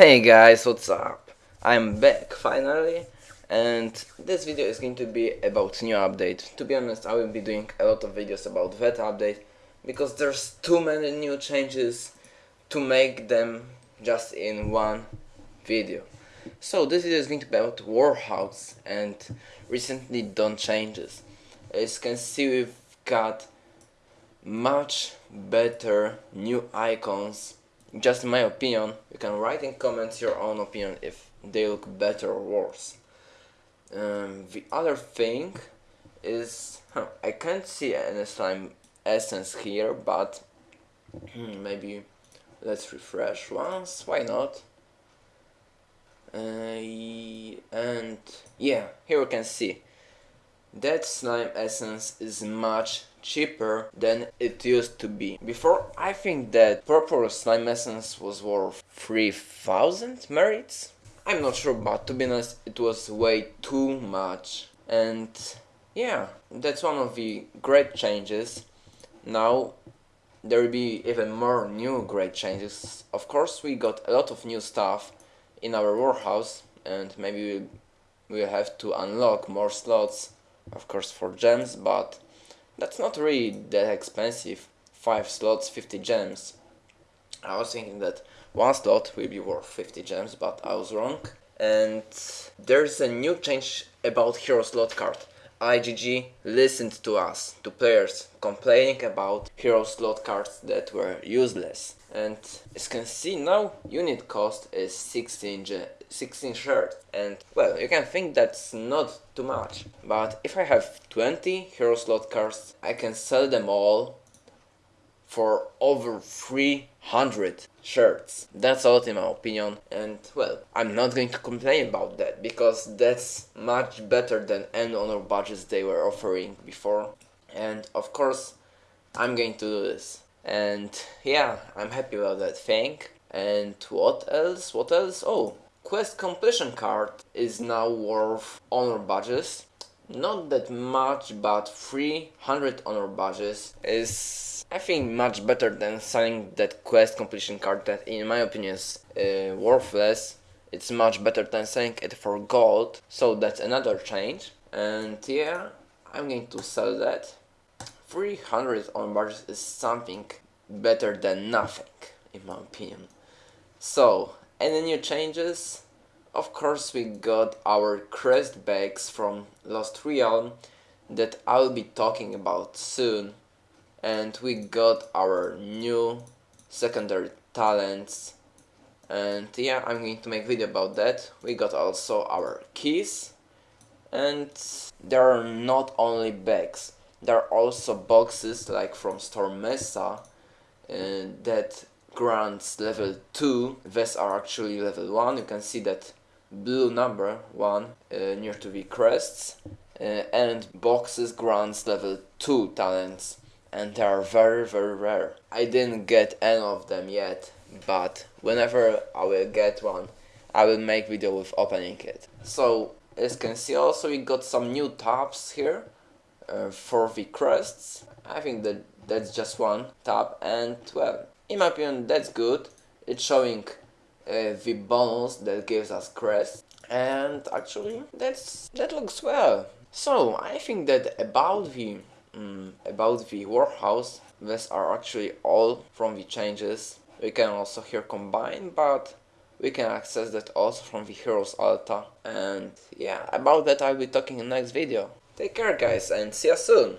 Hey guys, what's up? I'm back finally and this video is going to be about new update. To be honest, I will be doing a lot of videos about that update because there's too many new changes to make them just in one video. So this video is going to be about Warhouse and recently done changes. As you can see we've got much better new icons just my opinion you can write in comments your own opinion if they look better or worse. Um, the other thing is huh, I can't see any slime essence here but hmm, maybe let's refresh once why not? Uh, and yeah here we can see that slime essence is much cheaper than it used to be. Before, I think that purple slime essence was worth 3000 merits? I'm not sure, but to be honest, it was way too much. And yeah, that's one of the great changes. Now, there will be even more new great changes. Of course, we got a lot of new stuff in our warehouse, and maybe we'll have to unlock more slots of course for gems, but that's not really that expensive. 5 slots, 50 gems. I was thinking that one slot will be worth 50 gems, but I was wrong. And there's a new change about hero slot card. IGG listened to us, to players, complaining about hero slot cards that were useless. And as can see now, unit cost is 16, 16 shirts. And well, you can think that's not too much. But if I have 20 hero slot cards, I can sell them all for over 300 shirts. That's a lot in my opinion and well, I'm not going to complain about that because that's much better than any other budgets they were offering before and of course I'm going to do this and yeah, I'm happy about that thing. And what else? What else? Oh, quest completion card is now worth honor badges not that much, but 300 honor badges is I think much better than selling that quest completion card that in my opinion is uh, worthless. It's much better than selling it for gold, so that's another change. And yeah, I'm going to sell that. 300 honor badges is something better than nothing, in my opinion. So, any new changes? Of course we got our crest bags from Lost Realm that I'll be talking about soon. And we got our new secondary talents. And yeah I'm going to make video about that. We got also our keys. And there are not only bags. There are also boxes like from Storm Mesa uh, that grants level 2 these are actually level 1 you can see that blue number 1 uh, near to the crests uh, and boxes grants level 2 talents and they are very very rare. I didn't get any of them yet but whenever I will get one I will make video with opening it. So as you can see also we got some new tabs here uh, for the crests. I think that that's just one tab and well in my opinion that's good. It's showing uh, the bonus that gives us crest and actually that's that looks well. So I think that about the um, about the warehouse these are actually all from the changes. We can also here combine but we can access that also from the heroes alta. And yeah about that I'll be talking in the next video. Take care guys and see you soon